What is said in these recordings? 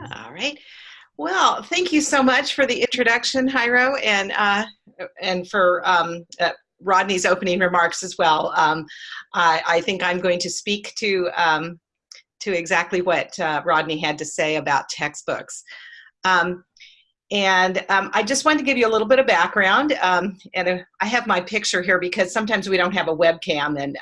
All right. Well, thank you so much for the introduction, Jairo, and uh, and for um, uh, Rodney's opening remarks as well. Um, I, I, think I'm going to speak to um, to exactly what uh, Rodney had to say about textbooks. Um, and um, I just wanted to give you a little bit of background. Um, and uh, I have my picture here because sometimes we don't have a webcam, and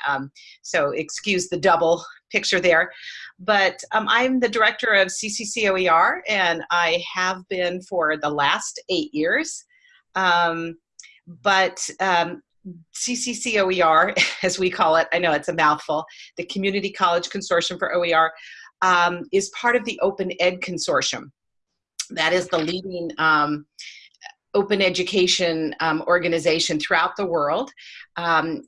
so excuse the double picture there. But um, I'm the director of CCCOER, and I have been for the last eight years. Um, but um, CCCOER, as we call it, I know it's a mouthful, the Community College Consortium for OER, is part of the Open Ed Consortium. That is the leading um, open education um, organization throughout the world. Um,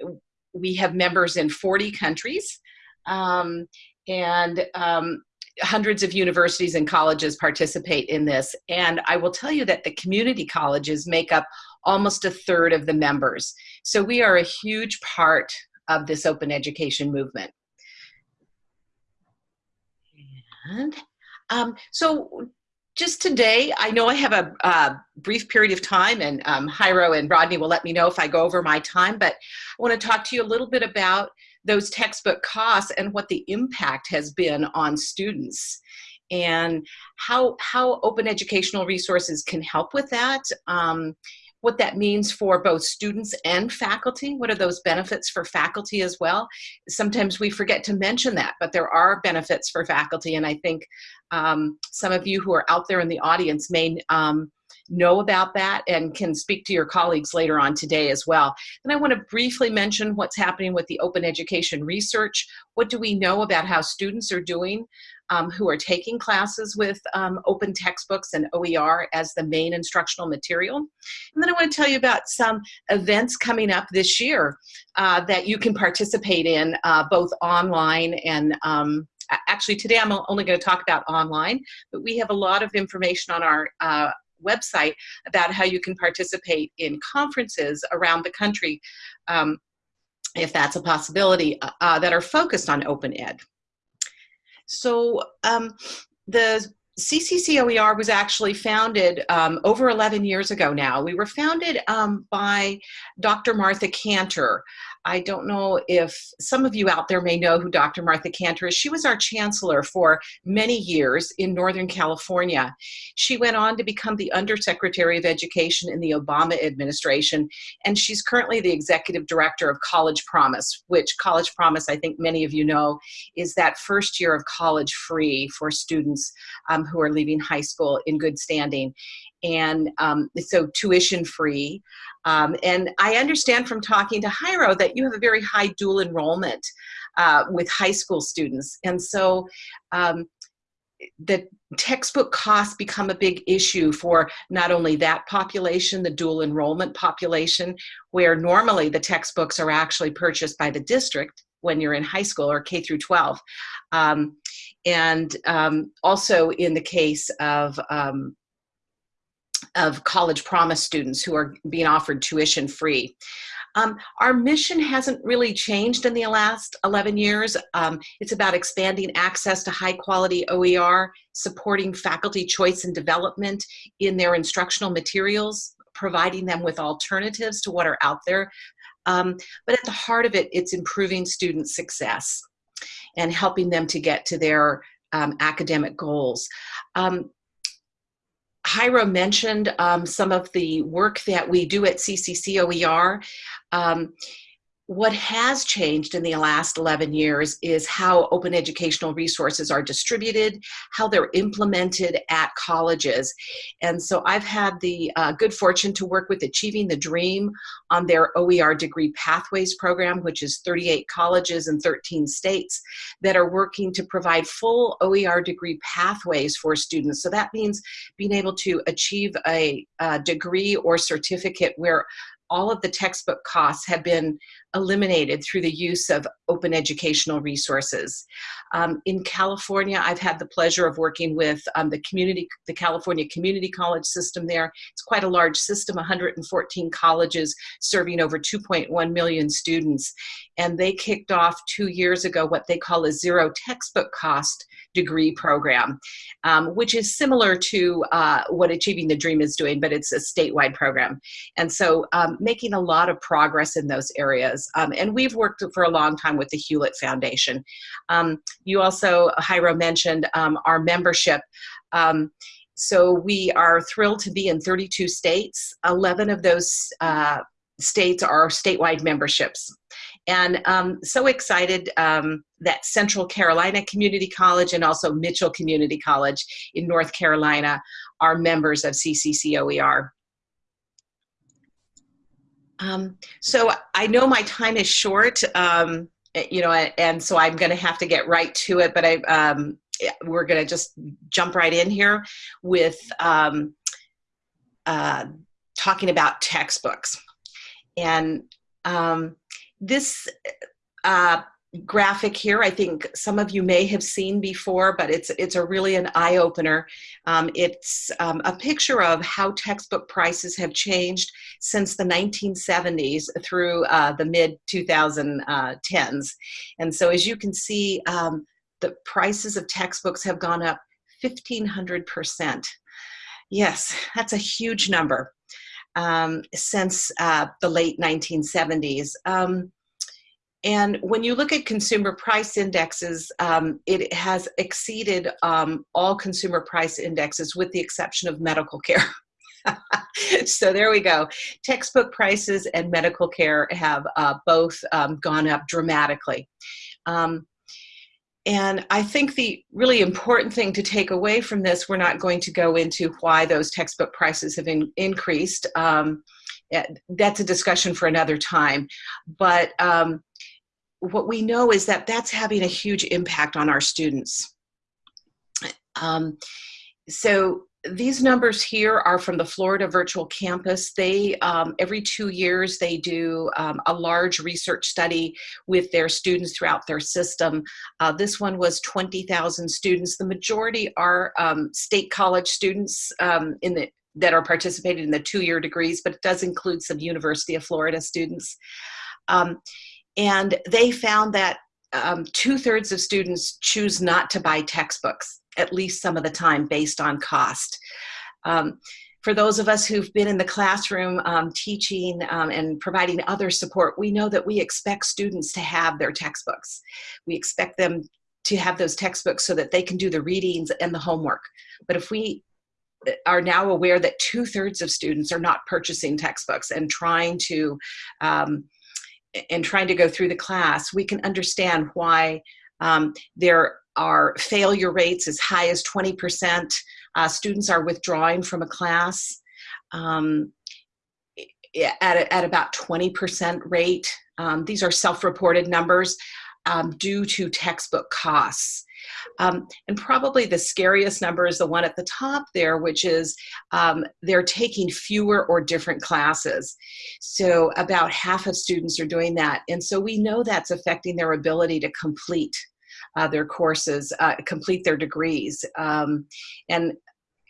we have members in 40 countries um, and um, hundreds of universities and colleges participate in this. And I will tell you that the community colleges make up almost a third of the members. So we are a huge part of this open education movement. And um, so just today, I know I have a, brief period of time and um, Jairo and Rodney will let me know if I go over my time, but I wanna talk to you a little bit about those textbook costs and what the impact has been on students and how, how open educational resources can help with that. Um, what that means for both students and faculty. What are those benefits for faculty as well? Sometimes we forget to mention that, but there are benefits for faculty. And I think um, some of you who are out there in the audience may um, know about that and can speak to your colleagues later on today as well. And I want to briefly mention what's happening with the open education research. What do we know about how students are doing um, who are taking classes with um, open textbooks and OER as the main instructional material. And then I want to tell you about some events coming up this year uh, that you can participate in uh, both online and um, actually today I'm only going to talk about online, but we have a lot of information on our uh, website about how you can participate in conferences around the country um, if that's a possibility, uh, uh that are focused on open ed. So um, the CCCOER was actually founded um, over 11 years ago now. We were founded um, by Dr. Martha Kanter. I don't know if some of you out there may know who Dr. Martha Kanter is. She was our chancellor for many years in Northern California. She went on to become the Undersecretary of Education in the Obama administration, and she's currently the executive director of College Promise, which College Promise, I think many of you know, is that first year of college free for students um, who are leaving high school in good standing. And um, so tuition free. Um, and I understand from talking to Jairo that you have a very high dual enrollment uh, with high school students. And so um, the textbook costs become a big issue for not only that population, the dual enrollment population, where normally the textbooks are actually purchased by the district when you're in high school or K through 12. Um, and um, also in the case of um, of college promise students who are being offered tuition free. Um, our mission hasn't really changed in the last 11 years. Um, it's about expanding access to high quality OER, supporting faculty choice and development in their instructional materials, providing them with alternatives to what are out there. Um, but at the heart of it, it's improving student success and helping them to get to their um, academic goals. Um, Jairo mentioned um, some of the work that we do at CCCOER. Um, what has changed in the last 11 years is how open educational resources are distributed, how they're implemented at colleges. And so I've had the uh, good fortune to work with Achieving the Dream on their OER Degree Pathways program, which is 38 colleges in 13 states that are working to provide full OER degree pathways for students. So that means being able to achieve a, a degree or certificate where all of the textbook costs have been eliminated through the use of open educational resources. Um, in California, I've had the pleasure of working with um, the community, the California Community College system there. It's quite a large system, 114 colleges serving over 2.1 million students. And they kicked off two years ago what they call a zero textbook cost degree program, um, which is similar to uh, what Achieving the Dream is doing, but it's a statewide program. And so um, making a lot of progress in those areas. Um, and we've worked for a long time with the Hewlett Foundation. Um, you also, Jairo mentioned um, our membership. Um, so we are thrilled to be in 32 states. 11 of those uh, states are statewide memberships. And um, so excited um, that Central Carolina Community College and also Mitchell Community College in North Carolina are members of CCCOER. Um, so I know my time is short, um, you know, and so I'm going to have to get right to it, but I, um, we're going to just jump right in here with um, uh, talking about textbooks. And um, this uh, graphic here, I think some of you may have seen before, but it's it's a really an eye opener. Um, it's um, a picture of how textbook prices have changed since the 1970s through uh, the mid 2010s. And so as you can see, um, the prices of textbooks have gone up 1,500%. Yes, that's a huge number um, since uh, the late 1970s. Um, and when you look at consumer price indexes, um, it has exceeded um, all consumer price indexes with the exception of medical care. so there we go. Textbook prices and medical care have uh, both um, gone up dramatically. Um, and I think the really important thing to take away from this, we're not going to go into why those textbook prices have in, increased. Um, that's a discussion for another time. But um, what we know is that that's having a huge impact on our students. Um, so these numbers here are from the Florida Virtual Campus. They, um, every two years, they do um, a large research study with their students throughout their system. Uh, this one was 20,000 students. The majority are um, state college students um, in the, that are participating in the two-year degrees, but it does include some University of Florida students. Um, and they found that um, two-thirds of students choose not to buy textbooks at least some of the time based on cost. Um, for those of us who've been in the classroom um, teaching um, and providing other support, we know that we expect students to have their textbooks. We expect them to have those textbooks so that they can do the readings and the homework. But if we uh, are now aware that two thirds of students are not purchasing textbooks and trying to um, and trying to go through the class, we can understand why um, there are failure rates as high as 20%. Uh, students are withdrawing from a class um, at, a, at about 20% rate. Um, these are self-reported numbers um, due to textbook costs. Um, and probably the scariest number is the one at the top there, which is um, they're taking fewer or different classes. So about half of students are doing that. And so we know that's affecting their ability to complete uh, their courses, uh, complete their degrees. Um, and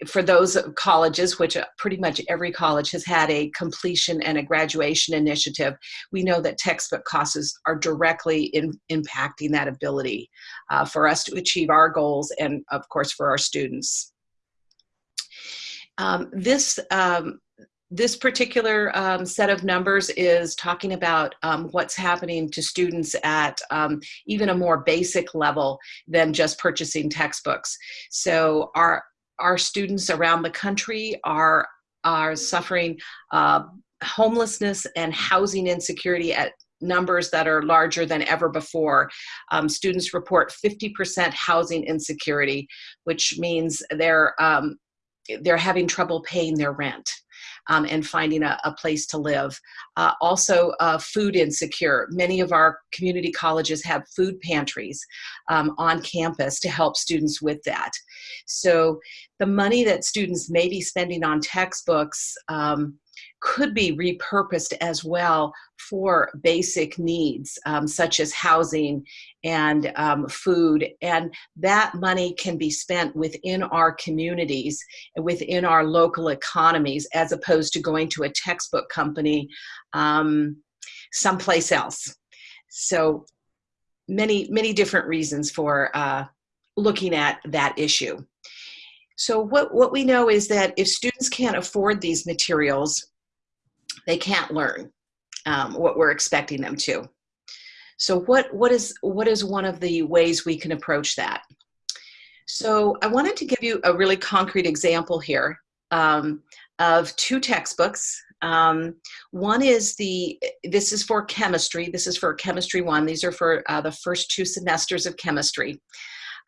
for those colleges, which uh, pretty much every college has had a completion and a graduation initiative, we know that textbook costs are directly in, impacting that ability uh, for us to achieve our goals and of course for our students. Um, this um, this particular um, set of numbers is talking about um, what's happening to students at um, even a more basic level than just purchasing textbooks. So our, our students around the country are, are suffering uh, homelessness and housing insecurity at numbers that are larger than ever before. Um, students report 50% housing insecurity, which means they're, um, they're having trouble paying their rent um, and finding a, a, place to live. Uh, also, uh, food insecure. Many of our community colleges have food pantries um, on campus to help students with that. So the money that students may be spending on textbooks um, could be repurposed as well for basic needs um, such as housing and um, food. And that money can be spent within our communities and within our local economies as opposed to going to a textbook company um, someplace else. So many many different reasons for uh, looking at that issue. So what, what we know is that if students can't afford these materials, they can't learn um, what we're expecting them to. So what, what, is, what is one of the ways we can approach that? So I wanted to give you a really concrete example here um, of two textbooks. Um, one is the, this is for chemistry. This is for chemistry one. These are for uh, the first two semesters of chemistry.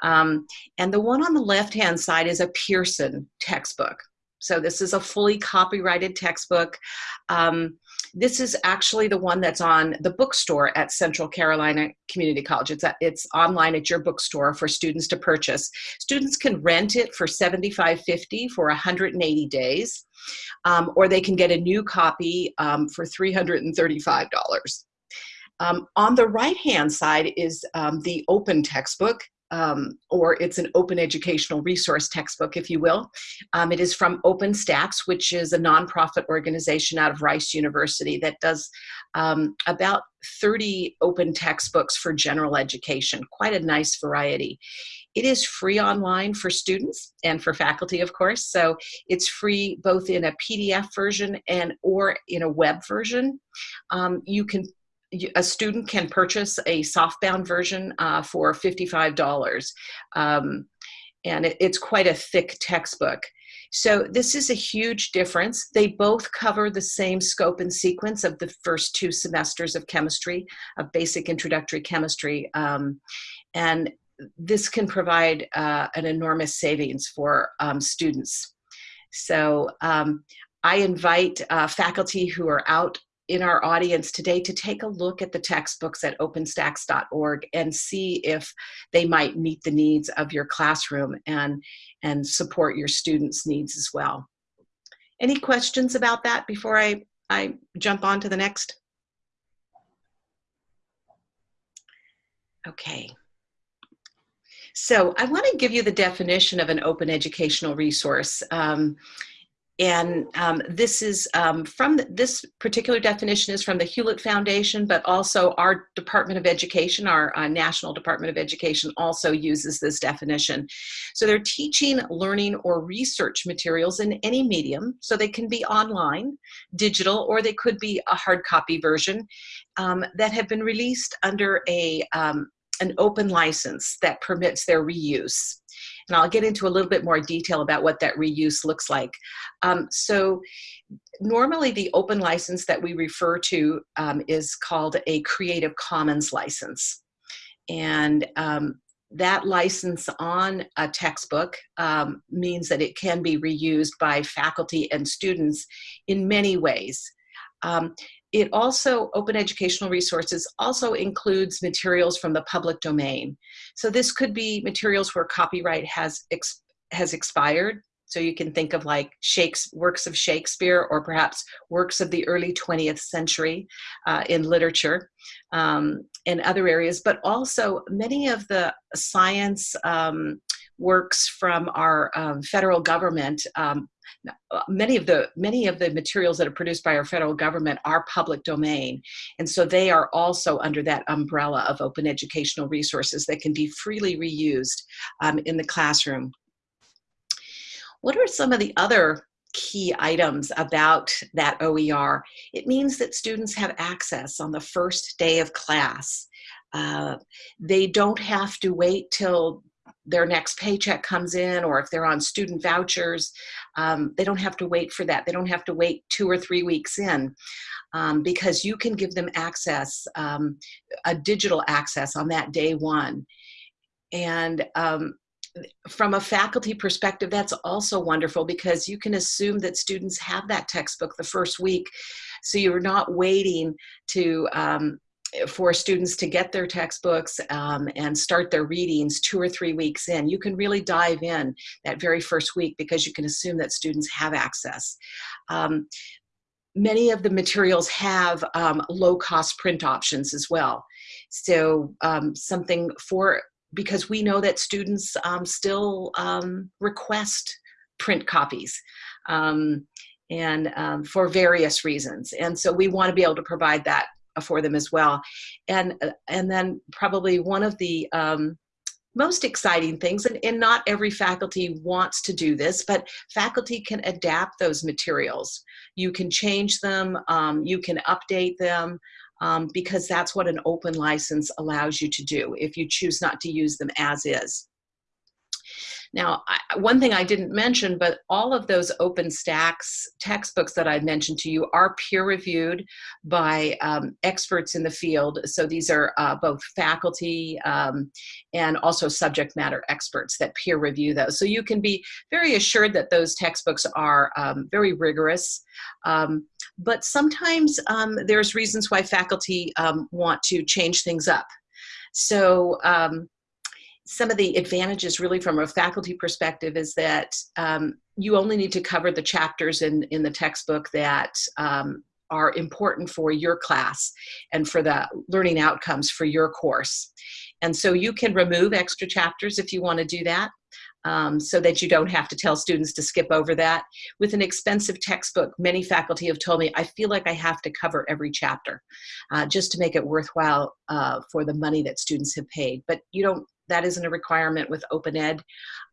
Um, and the one on the left-hand side is a Pearson textbook. So this is a fully copyrighted textbook. Um, this is actually the one that's on the bookstore at Central Carolina Community College. It's, a, it's online at your bookstore for students to purchase. Students can rent it for $75.50 for 180 days, um, or they can get a new copy um, for $335. Um, on the right-hand side is um, the open textbook um, or it's an open educational resource textbook, if you will. Um, it is from OpenStax, which is a nonprofit organization out of Rice University that does um, about 30 open textbooks for general education, quite a nice variety. It is free online for students and for faculty, of course. So it's free both in a PDF version and or in a web version. Um, you can a student can purchase a softbound version uh, for $55. Um, and it, it's quite a thick textbook. So this is a huge difference. They both cover the same scope and sequence of the first two semesters of chemistry, of basic introductory chemistry. Um, and this can provide uh, an enormous savings for um, students. So um, I invite uh, faculty who are out in our audience today to take a look at the textbooks at openstax.org and see if they might meet the needs of your classroom and, and support your students' needs as well. Any questions about that before I, I jump on to the next? Okay. So I want to give you the definition of an open educational resource. Um, and um, this is um, from the, this particular definition is from the Hewlett Foundation, but also our Department of Education, our uh, National Department of Education also uses this definition. So they're teaching, learning, or research materials in any medium. So they can be online, digital, or they could be a hard copy version um, that have been released under a, um, an open license that permits their reuse. And I'll get into a little bit more detail about what that reuse looks like. Um, so normally the open license that we refer to um, is called a Creative Commons license. And um, that license on a textbook um, means that it can be reused by faculty and students in many ways. Um, it also, open educational resources also includes materials from the public domain. So this could be materials where copyright has, has expired. So you can think of like Shakespeare, works of Shakespeare or perhaps works of the early 20th century uh, in literature um, and other areas, but also many of the science um, works from our um, federal government um, many of the many of the materials that are produced by our federal government are public domain and so they are also under that umbrella of open educational resources that can be freely reused um, in the classroom what are some of the other key items about that OER. It means that students have access on the first day of class. Uh, they don't have to wait till their next paycheck comes in or if they're on student vouchers, um, they don't have to wait for that. They don't have to wait two or three weeks in um, because you can give them access, um, a digital access on that day one. And um, from a faculty perspective, that's also wonderful because you can assume that students have that textbook the first week. So you're not waiting to um, for students to get their textbooks um, and start their readings two or three weeks in. You can really dive in that very first week because you can assume that students have access. Um, many of the materials have um, low cost print options as well. So um, something for, because we know that students um, still um, request print copies and um, for various reasons. And so we want to be able to provide that for them as well. And, uh, and then probably one of the um, most exciting things, and, and not every faculty wants to do this, but faculty can adapt those materials. You can change them, um, you can update them, um, because that's what an open license allows you to do if you choose not to use them as is. Now, I, one thing I didn't mention, but all of those OpenStax textbooks that I mentioned to you are peer reviewed by um, experts in the field. So these are uh, both faculty um, and also subject matter experts that peer review those. So you can be very assured that those textbooks are um, very rigorous. Um, but sometimes um, there's reasons why faculty um, want to change things up. So um, some of the advantages really from a faculty perspective is that um, you only need to cover the chapters in, in the textbook that um, are important for your class and for the learning outcomes for your course. And so you can remove extra chapters if you want to do that. Um, so that you don't have to tell students to skip over that. With an expensive textbook, many faculty have told me, I feel like I have to cover every chapter uh, just to make it worthwhile uh, for the money that students have paid. But you don't that isn't a requirement with open ed.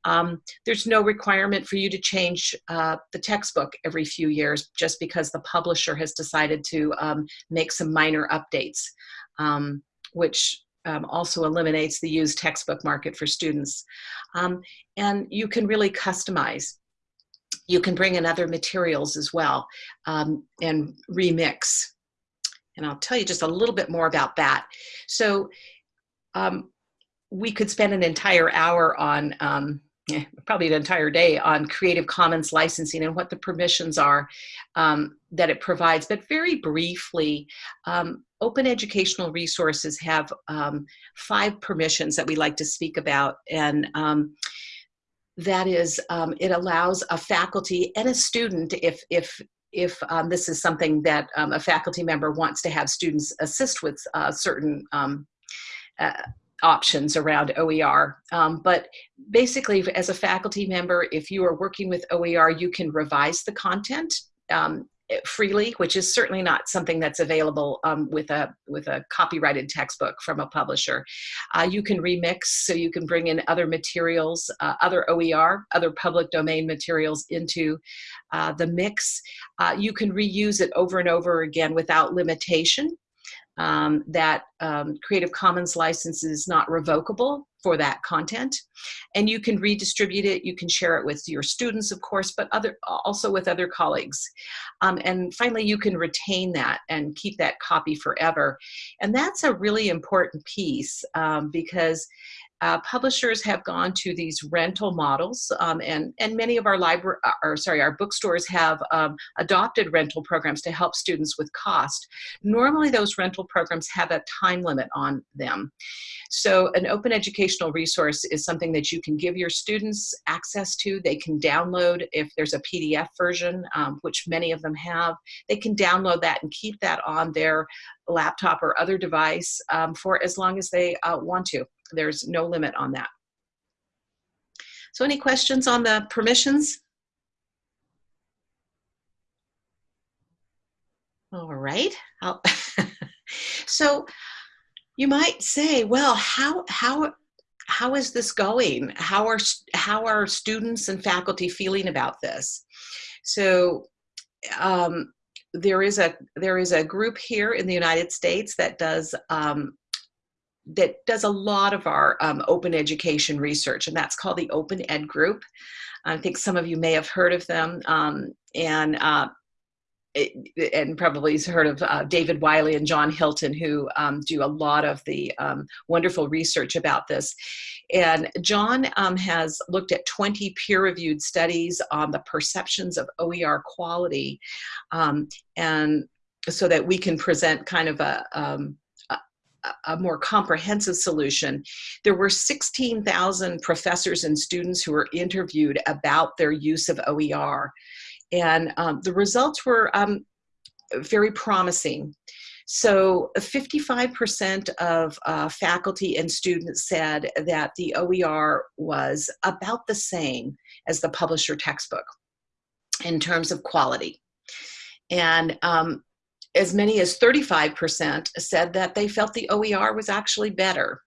Um, there's no requirement for you to change uh, the textbook every few years just because the publisher has decided to um, make some minor updates, um, which um, also eliminates the used textbook market for students. Um, and you can really customize. You can bring in other materials as well um, and remix. And I'll tell you just a little bit more about that. So um, we could spend an entire hour on um, eh, probably an entire day on Creative Commons licensing and what the permissions are um, that it provides. But very briefly, um, open educational resources have um, five permissions that we like to speak about. And um, that is, um, it allows a faculty and a student, if, if if um, this is something that um, a faculty member wants to have students assist with uh, certain um, uh, options around OER. Um, but basically, as a faculty member, if you are working with OER, you can revise the content um, freely, which is certainly not something that's available um, with a with a copyrighted textbook from a publisher. Uh, you can remix, so you can bring in other materials, uh, other OER, other public domain materials into uh, the mix. Uh, you can reuse it over and over again without limitation um, that um, Creative Commons license is not revocable for that content. And you can redistribute it, you can share it with your students, of course, but other also with other colleagues. Um, and finally, you can retain that and keep that copy forever. And that's a really important piece um, because uh, publishers have gone to these rental models um, and, and many of our library, uh, or sorry, our bookstores have um, adopted rental programs to help students with cost. Normally those rental programs have a time limit on them. So an open educational resource is something that you can give your students access to. They can download if there's a PDF version, um, which many of them have, they can download that and keep that on their laptop or other device um, for as long as they uh, want to. There's no limit on that. So any questions on the permissions? All right. so you might say, well, how, how, how is this going? How are, how are students and faculty feeling about this? So um, there is a there is a group here in the United States that does um, that does a lot of our um, open education research, and that's called the Open Ed Group. I think some of you may have heard of them, um, and uh, it, and probably heard of uh, David Wiley and John Hilton, who um, do a lot of the um, wonderful research about this. And John um, has looked at 20 peer-reviewed studies on the perceptions of OER quality, um, and so that we can present kind of a, um, a more comprehensive solution. There were 16,000 professors and students who were interviewed about their use of OER. And um, the results were um, very promising. So 55% of uh, faculty and students said that the OER was about the same as the publisher textbook in terms of quality. And um, as many as 35% said that they felt the OER was actually better.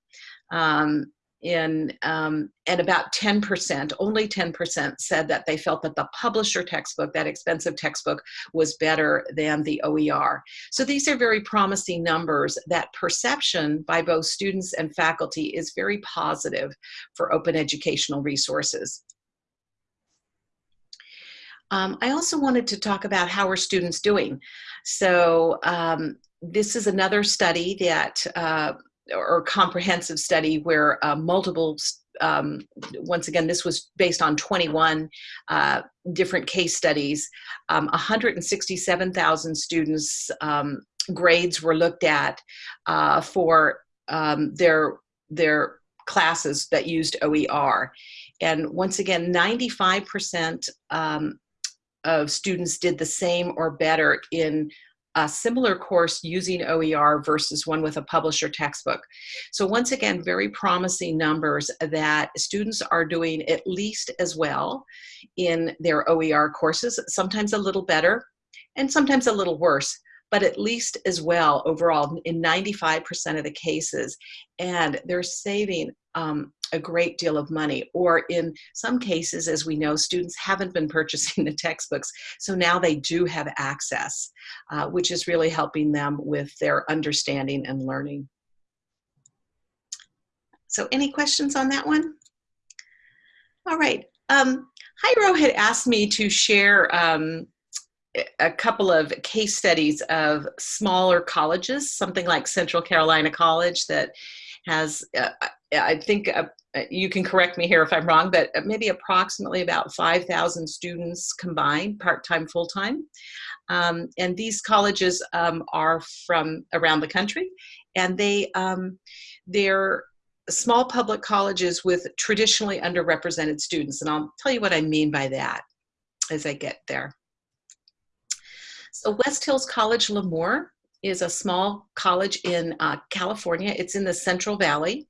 Um, in, um, and about 10%, only 10% said that they felt that the publisher textbook, that expensive textbook, was better than the OER. So these are very promising numbers that perception by both students and faculty is very positive for open educational resources. Um, I also wanted to talk about how are students doing. So um, this is another study that, uh, or comprehensive study where uh, multiple, um, once again, this was based on 21 uh, different case studies. 167,000 um, students um, grades were looked at uh, for um, their, their classes that used OER. And once again, 95% um, of students did the same or better in a similar course using OER versus one with a publisher textbook. So once again, very promising numbers that students are doing at least as well in their OER courses, sometimes a little better and sometimes a little worse, but at least as well overall in 95% of the cases. And they're saving um, a great deal of money. Or in some cases, as we know, students haven't been purchasing the textbooks, so now they do have access, uh, which is really helping them with their understanding and learning. So any questions on that one? All right. Um, Jairo had asked me to share um, a couple of case studies of smaller colleges, something like Central Carolina College that has, uh, I think uh, you can correct me here if I'm wrong, but maybe approximately about 5,000 students combined, part-time, full-time. Um, and these colleges um, are from around the country, and they, um, they're small public colleges with traditionally underrepresented students. And I'll tell you what I mean by that as I get there. So West Hills College Lemoore is a small college in uh, California. It's in the Central Valley.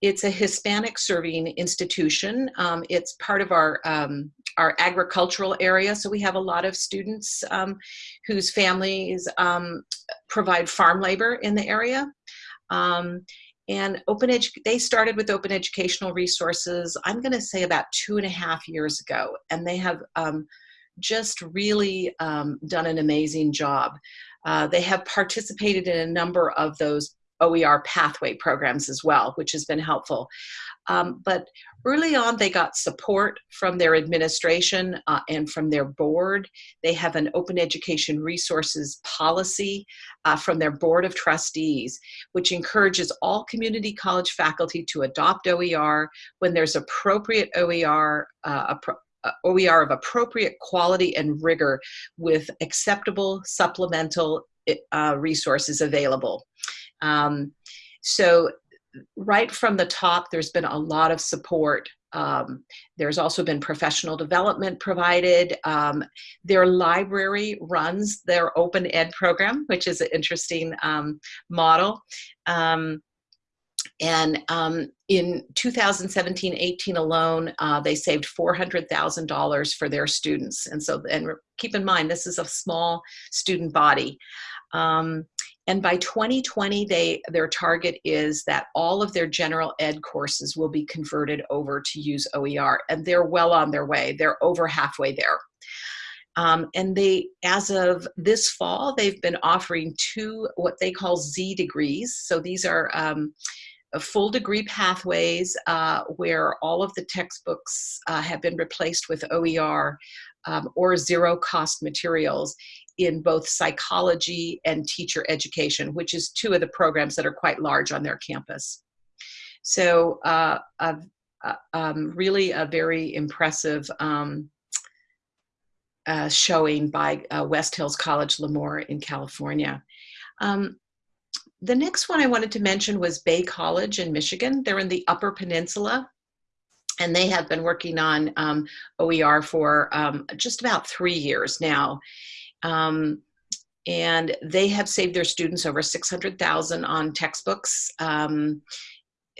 It's a Hispanic serving institution. Um, it's part of our, um, our agricultural area, so we have a lot of students um, whose families um, provide farm labor in the area. Um, and open they started with open educational resources, I'm gonna say about two and a half years ago, and they have just really done an amazing job. Uh, they have participated in a number of those OER pathway programs as well, which has been helpful. Um, but early on, they got support from their administration uh, and from their board. They have an open education resources policy uh, from their board of trustees, which encourages all community college faculty to adopt OER when there's appropriate OER, uh, uh OER of appropriate quality and rigor with acceptable supplemental uh, resources available. Um, so right from the top, there's been a lot of support. Um, there's also been professional development provided. Um, their library runs their open ed program, which is an interesting um, model. Um, and um, in 2017-18 alone, uh, they saved $400,000 for their students. And so, and keep in mind, this is a small student body. Um, and by 2020, they, their target is that all of their general ed courses will be converted over to use OER. And they're well on their way. They're over halfway there. Um, and they, as of this fall, they've been offering two what they call Z degrees. So these are um, full degree pathways uh, where all of the textbooks uh, have been replaced with OER um, or zero cost materials in both psychology and teacher education, which is two of the programs that are quite large on their campus. So uh, uh, um, really a very impressive um, uh, showing by uh, West Hills College Lemoore in California. Um, the next one I wanted to mention was Bay College in Michigan. They're in the Upper Peninsula and they have been working on um, OER for um, just about three years now. Um, and they have saved their students over 600,000 on textbooks. Um,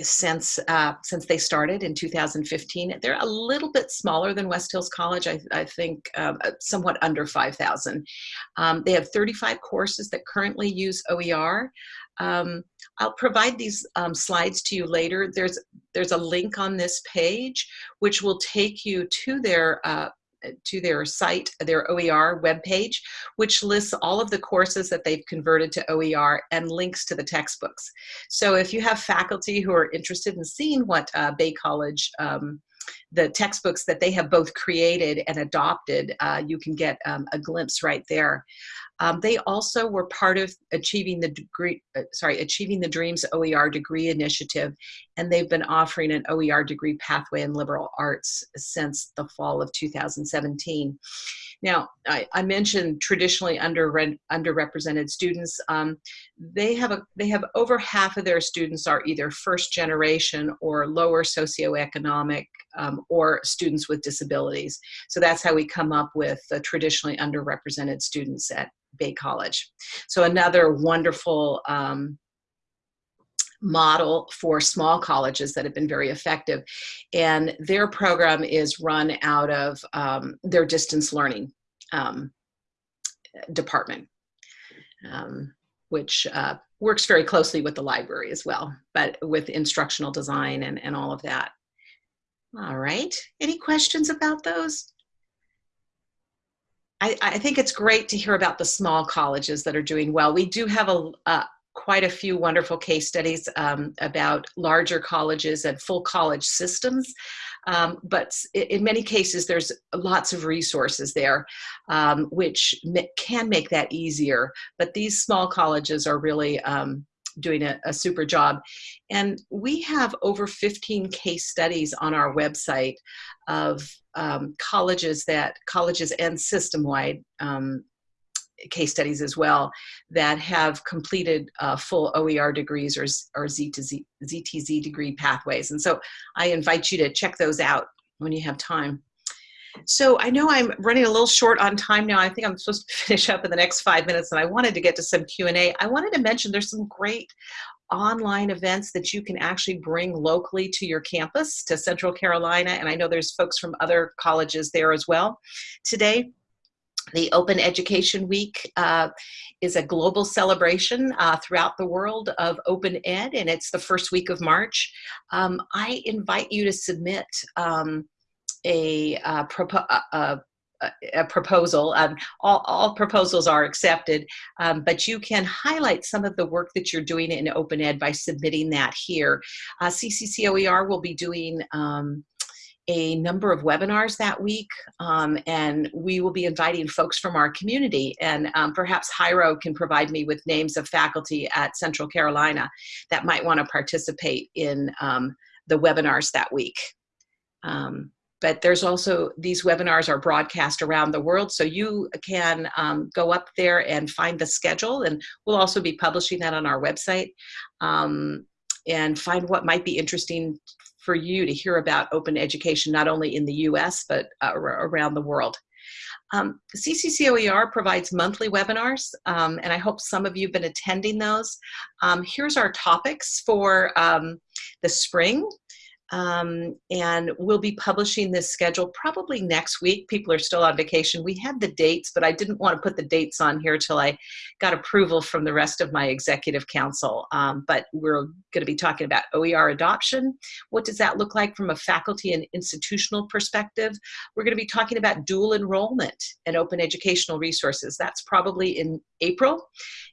since uh, since they started in 2015. They're a little bit smaller than West Hills College, I, I think uh, somewhat under 5,000. Um, they have 35 courses that currently use OER. Um, I'll provide these um, slides to you later. There's, there's a link on this page which will take you to their uh, to their site, their OER webpage, which lists all of the courses that they've converted to OER and links to the textbooks. So if you have faculty who are interested in seeing what uh, Bay College um, the textbooks that they have both created and adopted, uh, you can get um, a glimpse right there. Um, they also were part of achieving the degree, uh, sorry, achieving the Dreams OER degree initiative, and they've been offering an OER degree pathway in liberal arts since the fall of 2017. Now, I, I mentioned traditionally under, underrepresented students. Um, they have a they have over half of their students are either first generation or lower socioeconomic um, or students with disabilities. So that's how we come up with the traditionally underrepresented students at Bay College. So another wonderful um, model for small colleges that have been very effective. And their program is run out of um, their distance learning um, department, um, which uh, works very closely with the library as well, but with instructional design and, and all of that. All right, any questions about those? I, I, think it's great to hear about the small colleges that are doing well. We do have a, a quite a few wonderful case studies um, about larger colleges and full college systems. Um, but in many cases, there's lots of resources there, um, which can make that easier. But these small colleges are really um, doing a, a, super job. And we have over 15 case studies on our website of um, colleges that colleges and system-wide um, case studies as well that have completed uh, full OER degrees or, or Z to Z, ZTZ degree pathways. And so I invite you to check those out when you have time. So I know I'm running a little short on time now. I think I'm supposed to finish up in the next five minutes and I wanted to get to some Q&A. I wanted to mention there's some great online events that you can actually bring locally to your campus, to Central Carolina, and I know there's folks from other colleges there as well. Today, the Open Education Week uh, is a global celebration uh, throughout the world of open ed, and it's the first week of March. Um, I invite you to submit um, a, uh, a, a, proposal. Um, all, all, proposals are accepted, um, but you can highlight some of the work that you're doing in open ed by submitting that here. Uh, CCCOER will be doing um, a number of webinars that week um, and we will be inviting folks from our community and um, perhaps Jairo can provide me with names of faculty at Central Carolina that might want to participate in um, the webinars that week. Um, but there's also, these webinars are broadcast around the world, so you can um, go up there and find the schedule, and we'll also be publishing that on our website, um, and find what might be interesting for you to hear about open education, not only in the US, but uh, around the world. Um, CCCOER provides monthly webinars, um, and I hope some of you have been attending those. Um, here's our topics for um, the spring. Um, and we'll be publishing this schedule probably next week. People are still on vacation. We had the dates, but I didn't want to put the dates on here till I got approval from the rest of my executive council. Um, but we're going to be talking about OER adoption. What does that look like from a faculty and institutional perspective? We're going to be talking about dual enrollment and open educational resources. That's probably in April.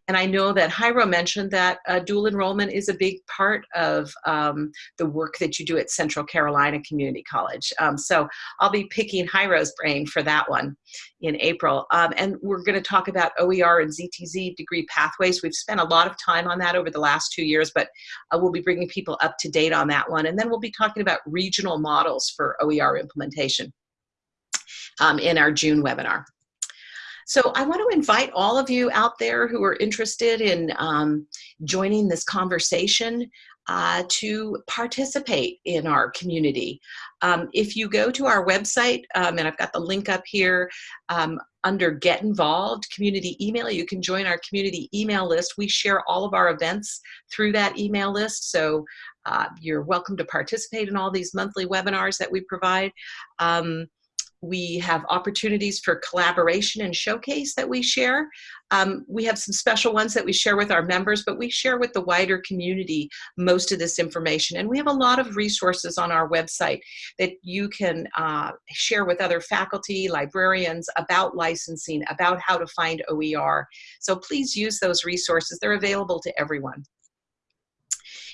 And I know that Jairo mentioned that uh, dual enrollment is a big part of um, the work that you do at Central Carolina Community College. Um, so I'll be picking Jairo's brain for that one in April. Um, and we're going to talk about OER and ZTZ degree pathways. We've spent a lot of time on that over the last two years, but uh, we'll be bringing people up to date on that one. And then we'll be talking about regional models for OER implementation um, in our June webinar. So I want to invite all of you out there who are interested in um, joining this conversation uh, to participate in our community. Um, if you go to our website, um, and I've got the link up here, um, under Get Involved community email. You can join our community email list. We share all of our events through that email list. So uh, you're welcome to participate in all these monthly webinars that we provide. Um, we have opportunities for collaboration and showcase that we share. Um, we have some special ones that we share with our members, but we share with the wider community most of this information. And we have a lot of resources on our website that you can uh, share with other faculty, librarians about licensing, about how to find OER. So please use those resources. They're available to everyone.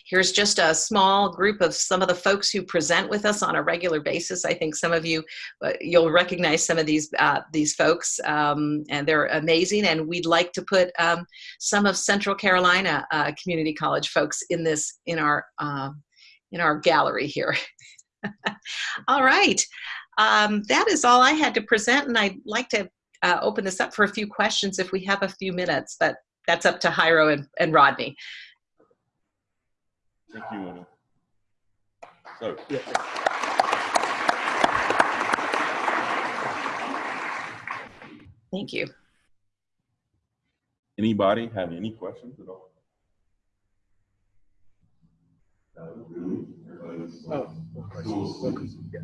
Here's just a small group of some of the folks who present with us on a regular basis. I think some of you, uh, you'll recognize some of these, uh, these folks um, and they're amazing and we'd like to put um, some of Central Carolina uh, Community College folks in this, in our, um, in our gallery here. all right, um, that is all I had to present and I'd like to uh, open this up for a few questions if we have a few minutes, but that's up to Jairo and, and Rodney. Thank you, Una. So, Thank you. anybody have any questions at all? Oh, yeah.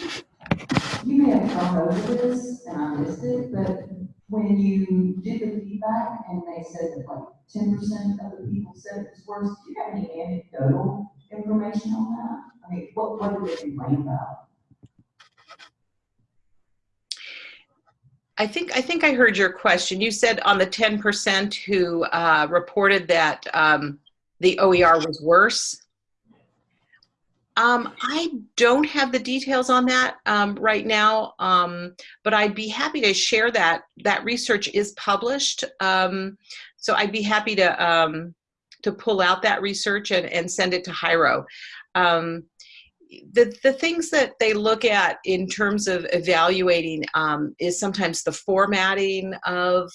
You may have gone over this and I missed it, but when you did the feedback and they said that like ten percent of the people said it was worse, do you have any anecdotal information on that? I mean, what, what did they complain about? I think I think I heard your question. You said on the 10% who uh, reported that um, the OER was worse. Um, I don't have the details on that um, right now, um, but I'd be happy to share that. That research is published, um, so I'd be happy to um, to pull out that research and, and send it to Jairo. Um, the, the things that they look at in terms of evaluating is sometimes the formatting of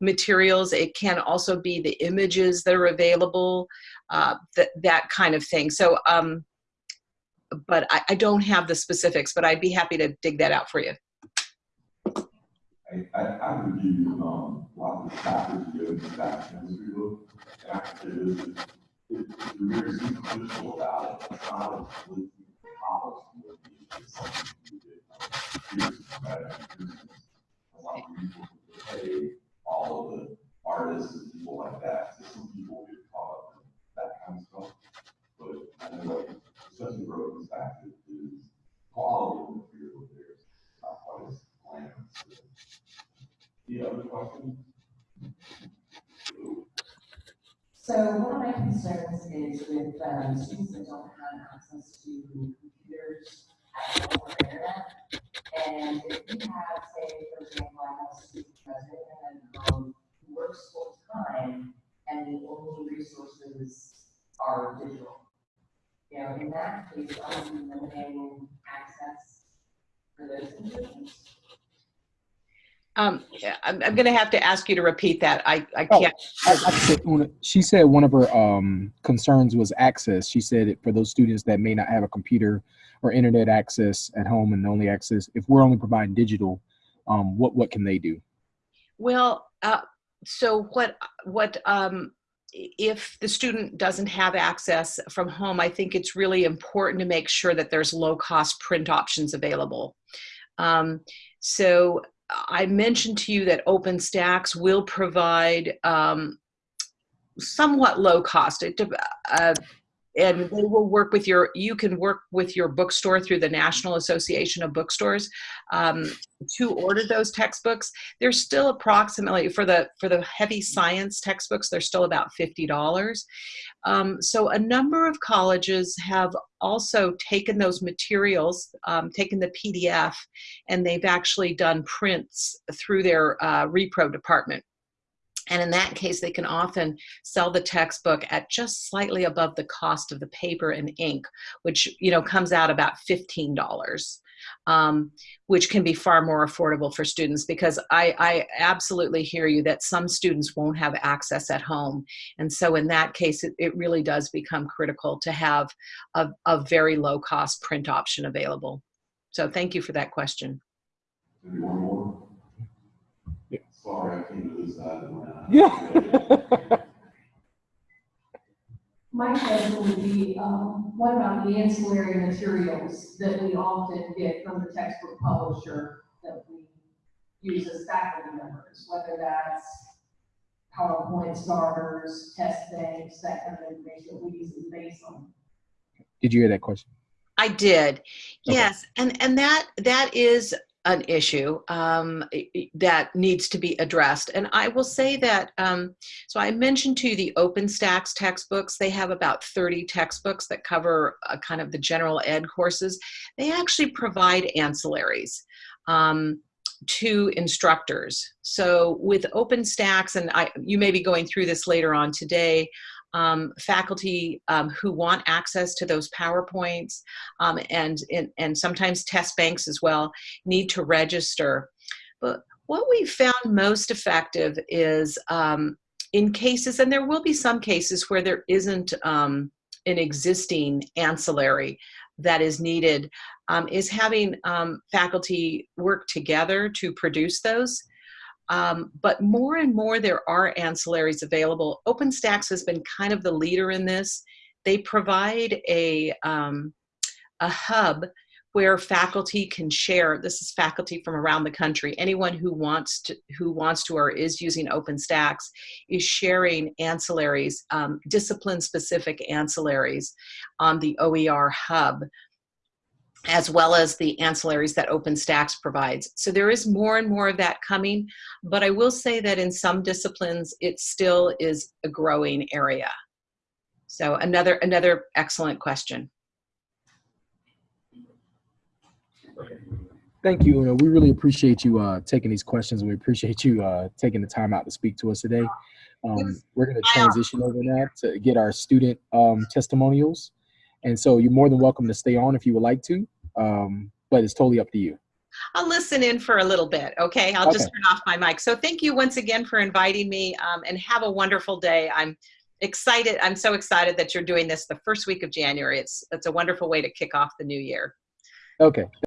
materials. It can also be the images that are available, uh, that, that kind of thing. So, um, but I, I don't have the specifics, but I'd be happy to dig that out for you. I, I, I give you, um, of about it, look, something you did. Here's A lot of people pay all of the artists and people like that, so some people get caught up in that kind of stuff. But I know, like, especially where it comes back to is quality of material there, not quite as glamorous. Any other questions? So one of my concerns is with, um, students that don't have access to computers at home or internet. And if you have, say, for example, I have a student president and, um, who works full time and the only resources are digital. You know, in that case, are we limiting access for those individuals? Um, yeah, I'm, I'm going to have to ask you to repeat that. I, I Oh. can't. I, I she said one of her um, concerns was access. She said for those students that may not have a computer or internet access at home and only access, if we're only providing digital, um, what what can they do? Well, uh, so what, what, um, if the student doesn't have access from home, I think it's really important to make sure that there's low-cost print options available. Um, so I mentioned to you that OpenStax will provide um, somewhat low cost. It, uh, and they will work with your, you can work with your bookstore through the National Association of Bookstores um, to order those textbooks. They're still approximately, for the, for the heavy science textbooks, they're still about $50. Um, so a number of colleges have also taken those materials, um, taken the PDF, and they've actually done prints through their uh, repro department. And in that case, they can often sell the textbook at just slightly above the cost of the paper and ink, which you know comes out about fifteen dollars. um, which can be far more affordable for students because I, I absolutely hear you that some students won't have access at home. And so in that case, it, it really does become critical to have a, a very low cost print option available. So thank you for that question. Maybe one more? Yeah. Sorry, I came to this side of my. Yeah. My question would be, um, what about the ancillary materials that we often get from the textbook publisher that we use as faculty members, whether that's PowerPoint starters, test banks, that kind of information that we use in base on. Did you hear that question? I did. Okay. Yes, and and that that is an issue um, that needs to be addressed. And I will say that. Um, so I mentioned to you the OpenStax textbooks. They have about 30 textbooks that cover uh, kind of the general ed courses. They actually provide ancillaries. Um, to instructors. So with OpenStax, and I, you may be going through this later on today, um, faculty um, who want access to those PowerPoints um, and, and, and sometimes test banks as well need to register. But what we've found most effective is um, in cases, and there will be some cases where there isn't um, an existing ancillary that is needed, um, is having faculty work together to produce those. Um, but more and more there are ancillaries available. OpenStax has been kind of the leader in this. They provide a, um, a hub where faculty can share, this is faculty from around the country, anyone who wants to, who wants to or is using OpenStax is sharing ancillaries, um, discipline-specific ancillaries on the OER hub as well as the ancillaries that OpenStax provides. So there is more and more of that coming, but I will say that in some disciplines, it still is a growing area. So another, another excellent question. Thank you. Una. We really appreciate you uh, taking these questions. We appreciate you uh, taking the time out to speak to us today. Um, we're going to transition over now to get our student um, testimonials. And so you're more than welcome to stay on if you would like to, um, but it's totally up to you. I'll listen in for a little bit, okay? I'll just turn off my mic. So thank you once again for inviting me um, and have a wonderful day. I'm excited. I'm so excited that you're doing this the first week of January. It's, it's a wonderful way to kick off the new year. Okay.